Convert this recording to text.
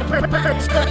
hacer